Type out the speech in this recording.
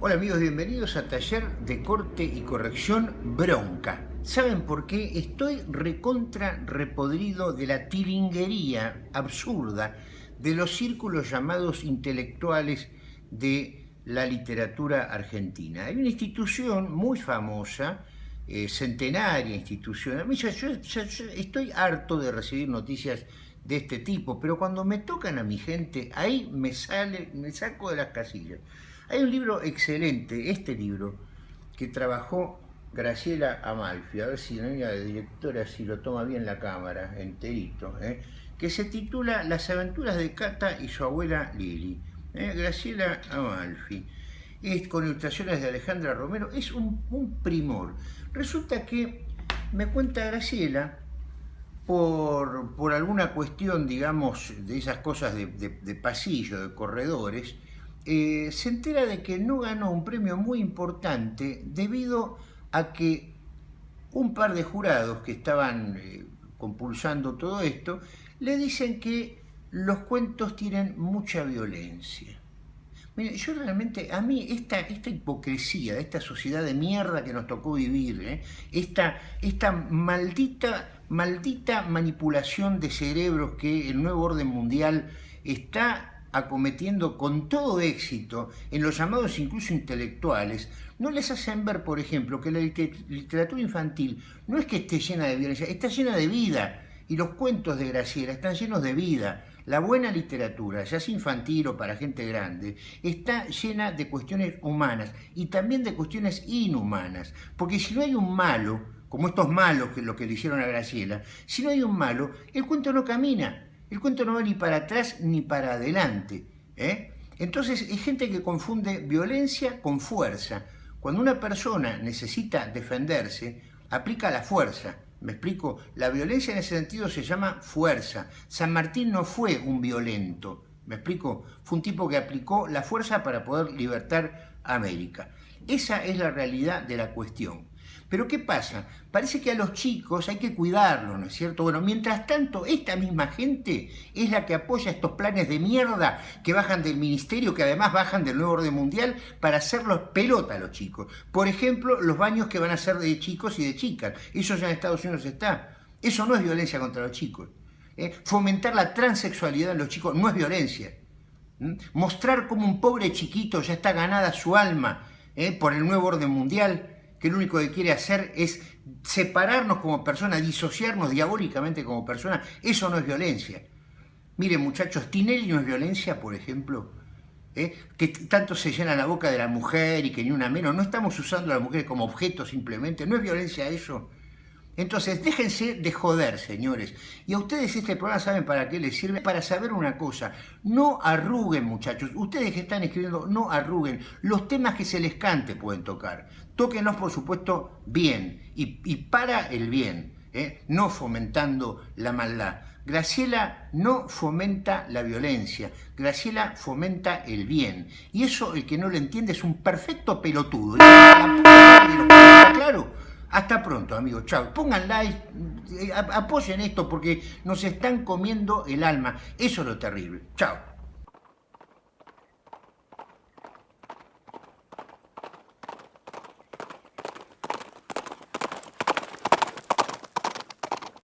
Hola amigos, bienvenidos a Taller de Corte y Corrección Bronca. ¿Saben por qué? Estoy recontra repodrido de la tiringuería absurda de los círculos llamados intelectuales de la literatura argentina. Hay una institución muy famosa, eh, centenaria institución. A mí yo, estoy harto de recibir noticias de este tipo, pero cuando me tocan a mi gente, ahí me sale, me saco de las casillas. Hay un libro excelente, este libro, que trabajó Graciela Amalfi, a ver si la niña de directora si lo toma bien la cámara, enterito, ¿eh? que se titula Las aventuras de Cata y su abuela Lili. ¿eh? Graciela Amalfi. Es con ilustraciones de Alejandra Romero, es un, primor. Resulta que me cuenta Graciela, por, por, alguna cuestión, digamos, de esas cosas de, de pasillo, de corredores, eh, se entera de que no ganó un premio muy importante debido a que un par de jurados que estaban eh, compulsando todo esto le dicen que los cuentos tienen mucha violencia. Mire, yo realmente, a mí esta, esta hipocresía esta sociedad de mierda que nos tocó vivir, ¿eh? esta, esta maldita, maldita manipulación de cerebros que el nuevo orden mundial está acometiendo con todo éxito en los llamados incluso intelectuales, no les hacen ver, por ejemplo, que la literatura infantil no es que esté llena de violencia, está llena de vida. Y los cuentos de Graciela están llenos de vida. La buena literatura, ya sea infantil o para gente grande, está llena de cuestiones humanas y también de cuestiones inhumanas. Porque si no hay un malo, como estos malos que lo que le hicieron a Graciela, si no hay un malo, el cuento no camina. El cuento no va ni para atrás ni para adelante. ¿eh? Entonces hay gente que confunde violencia con fuerza. Cuando una persona necesita defenderse, aplica la fuerza. ¿Me explico? La violencia en ese sentido se llama fuerza. San Martín no fue un violento. ¿Me explico? Fue un tipo que aplicó la fuerza para poder libertar América. Esa es la realidad de la cuestión. Pero ¿qué pasa? Parece que a los chicos hay que cuidarlos, ¿no es cierto? Bueno, mientras tanto, esta misma gente es la que apoya estos planes de mierda que bajan del ministerio, que además bajan del nuevo orden mundial, para hacerlos pelota a los chicos. Por ejemplo, los baños que van a ser de chicos y de chicas. Eso ya en Estados Unidos está. Eso no es violencia contra los chicos. ¿eh? Fomentar la transexualidad en los chicos no es violencia. Mostrar cómo un pobre chiquito ya está ganada su alma ¿eh? por el nuevo orden mundial que lo único que quiere hacer es separarnos como personas, disociarnos diabólicamente como personas, eso no es violencia. Miren muchachos, Tinelli no es violencia, por ejemplo, ¿eh? que tanto se llena la boca de la mujer y que ni una menos, no estamos usando a la mujer como objeto simplemente, no es violencia eso. Entonces, déjense de joder, señores. Y a ustedes este programa saben para qué les sirve. Para saber una cosa, no arruguen, muchachos. Ustedes que están escribiendo, no arruguen. Los temas que se les cante pueden tocar. Tóquenlos, por supuesto, bien y, para el bien, ¿eh? no fomentando la maldad. Graciela no fomenta la violencia, Graciela fomenta el bien. Y eso, el que no lo entiende, es un perfecto pelotudo. Claro, hasta pronto, amigos. Chao. Pongan like, eh, apoyen esto porque nos están comiendo el alma. Eso es lo terrible. Chao.